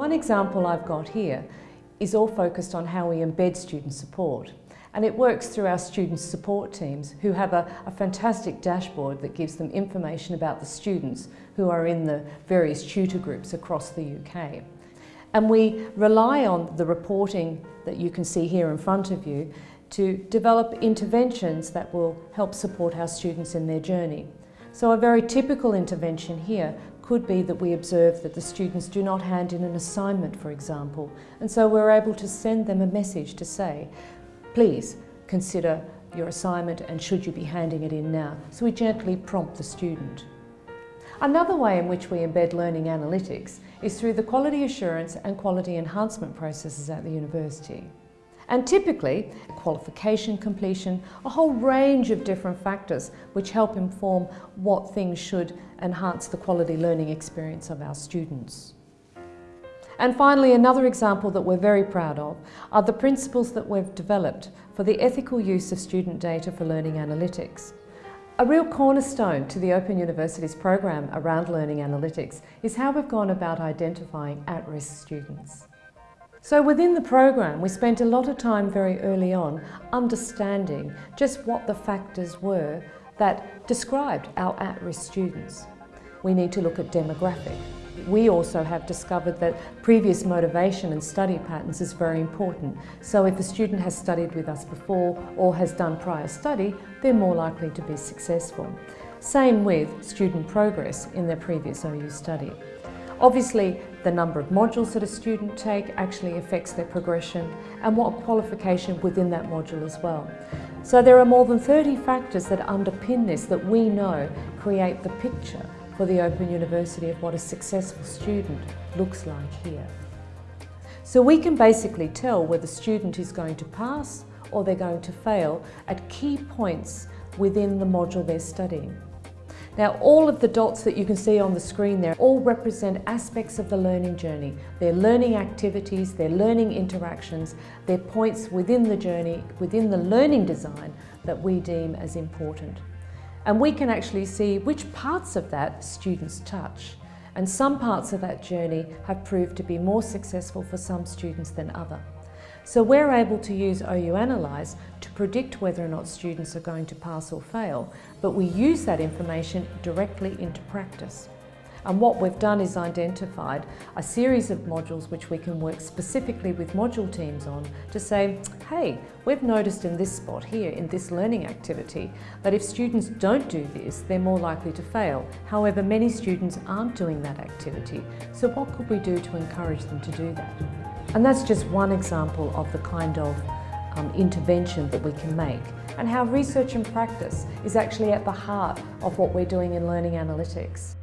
One example I've got here is all focused on how we embed student support. And it works through our student support teams who have a, a, fantastic dashboard that gives them information about the students who are in the various tutor groups across the UK. And we rely on the reporting that you can see here in front of you to develop interventions that will help support our students in their journey. So a very typical intervention here could be that we observe that the students do not hand in an assignment, for example, and so we're able to send them a message to say, please consider your assignment and should you be handing it in now. So we gently prompt the student. Another way in which we embed learning analytics is through the quality assurance and quality enhancement processes at the university. And typically, qualification completion, a whole range of different factors which help inform what things should enhance the quality learning experience of our students. And finally, another example that we're very proud of are the principles that we've developed for the ethical use of student data for learning analytics. A real cornerstone to the Open University's program around learning analytics is how we've gone about identifying at-risk students. So within the program, we spent a lot of time very early on understanding just what the factors were that described our at-risk students. We need to look at demographic, we also have discovered that previous motivation and study patterns is very important. So if a student has studied with us before or has done prior study, they're more likely to be successful. Same with student progress in their previous OU study. Obviously, the number of modules that a student take actually affects their progression and what qualification within that module as well. So there are more than 30 factors that underpin this that we know create the picture for the Open University of what a successful student looks like here. So we can basically tell whether the student is going to pass or they're going to fail at key points within the module they're studying. Now all of the dots that you can see on the screen there all represent aspects of the learning journey. They're learning activities, they're learning interactions, they're points within the journey, within the learning design that we deem as important. And we can actually see which parts of that students touch. And some parts of that journey have proved to be more successful for some students than other. So we're able to use OU Analyse to predict whether or not students are going to pass or fail, but we use that information directly into practice. And what we've done is identified a series of modules which we can work specifically with module teams on to say, hey, we've noticed in this spot here, in this learning activity, that if students don't do this, they're more likely to fail. However, many students aren't doing that activity. So what could we do to encourage them to do that? And that's just one example of the kind of um, intervention that we can make and how research and practice is actually at the heart of what we're doing in learning analytics.